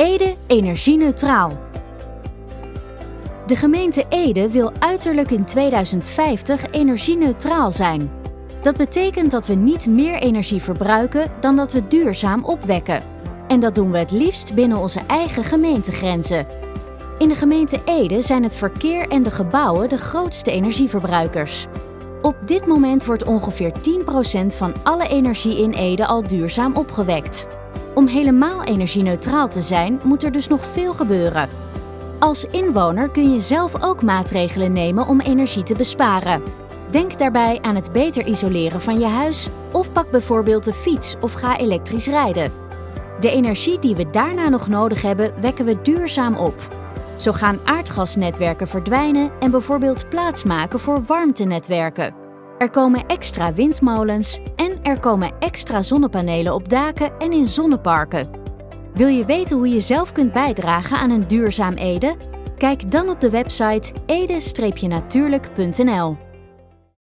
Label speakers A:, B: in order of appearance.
A: Ede energie-neutraal. De gemeente Ede wil uiterlijk in 2050 energie-neutraal zijn. Dat betekent dat we niet meer energie verbruiken dan dat we duurzaam opwekken. En dat doen we het liefst binnen onze eigen gemeentegrenzen. In de gemeente Ede zijn het verkeer en de gebouwen de grootste energieverbruikers. Op dit moment wordt ongeveer 10% van alle energie in Ede al duurzaam opgewekt. Om helemaal energie-neutraal te zijn, moet er dus nog veel gebeuren. Als inwoner kun je zelf ook maatregelen nemen om energie te besparen. Denk daarbij aan het beter isoleren van je huis of pak bijvoorbeeld de fiets of ga elektrisch rijden. De energie die we daarna nog nodig hebben, wekken we duurzaam op. Zo gaan aardgasnetwerken verdwijnen en bijvoorbeeld plaatsmaken voor warmtenetwerken. Er komen extra windmolens en er komen extra zonnepanelen op daken en in zonneparken. Wil je weten hoe je zelf kunt bijdragen aan een duurzaam Ede? Kijk dan op de website ede-natuurlijk.nl.